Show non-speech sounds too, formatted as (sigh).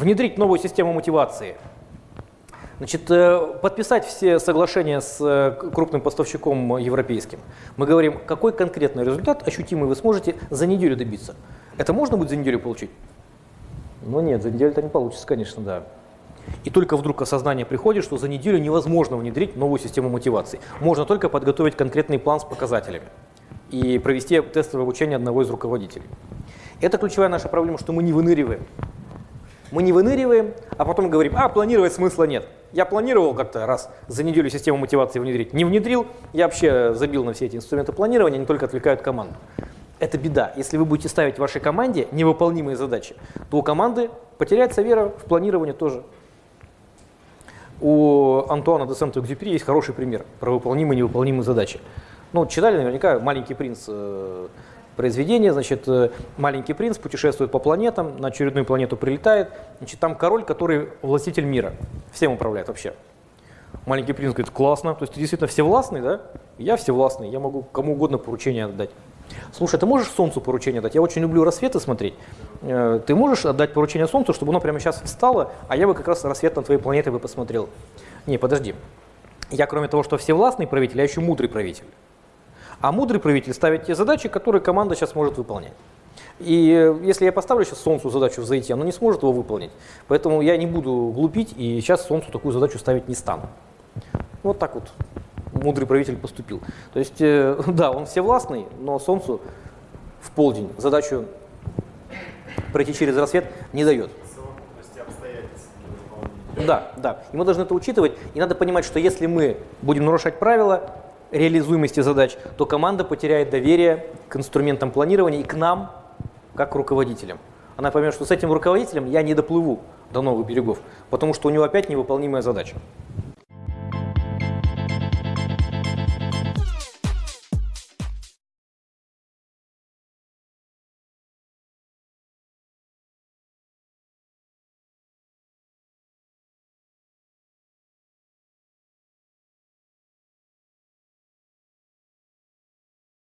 Внедрить новую систему мотивации. Значит, э, подписать все соглашения с э, крупным поставщиком европейским. Мы говорим, какой конкретный результат ощутимый вы сможете за неделю добиться. Это можно будет за неделю получить? Ну нет, за неделю это не получится, конечно, да. И только вдруг осознание приходит, что за неделю невозможно внедрить новую систему мотивации. Можно только подготовить конкретный план с показателями и провести тестовое обучение одного из руководителей. Это ключевая наша проблема, что мы не выныриваем. Мы не выныриваем, а потом говорим, а планировать смысла нет. Я планировал как-то раз за неделю систему мотивации внедрить, не внедрил, я вообще забил на все эти инструменты планирования, они только отвлекают команду. Это беда. Если вы будете ставить вашей команде невыполнимые задачи, то у команды потеряется вера в планирование тоже. У Антуана де Сент-Экзюпери есть хороший пример про выполнимые и невыполнимые задачи. Ну, читали наверняка «Маленький принц» э, произведение, значит, э, маленький принц путешествует по планетам, на очередную планету прилетает, значит, там король, который властитель мира, всем управляет вообще. Маленький принц говорит, классно, то есть ты действительно всевластный, да? Я всевластный, я могу кому угодно поручение отдать. Слушай, ты можешь Солнцу поручение дать? Я очень люблю рассветы смотреть. Э, ты можешь отдать поручение Солнцу, чтобы оно прямо сейчас встало, а я бы как раз рассвет на твоей планете бы посмотрел. Не, подожди. Я кроме того, что всевластный правитель, я еще мудрый правитель. А мудрый правитель ставит те задачи, которые команда сейчас может выполнять. И э, если я поставлю сейчас Солнцу задачу взойти, оно не сможет его выполнить. Поэтому я не буду глупить и сейчас Солнцу такую задачу ставить не стану. Вот так вот мудрый правитель поступил. То есть, э, (laughs) да, он всевластный, но Солнцу в полдень задачу пройти через рассвет не дает. Да, да. И мы должны это учитывать. И надо понимать, что если мы будем нарушать правила реализуемости задач, то команда потеряет доверие к инструментам планирования и к нам, как к руководителям. Она поймет, что с этим руководителем я не доплыву до новых берегов, потому что у него опять невыполнимая задача.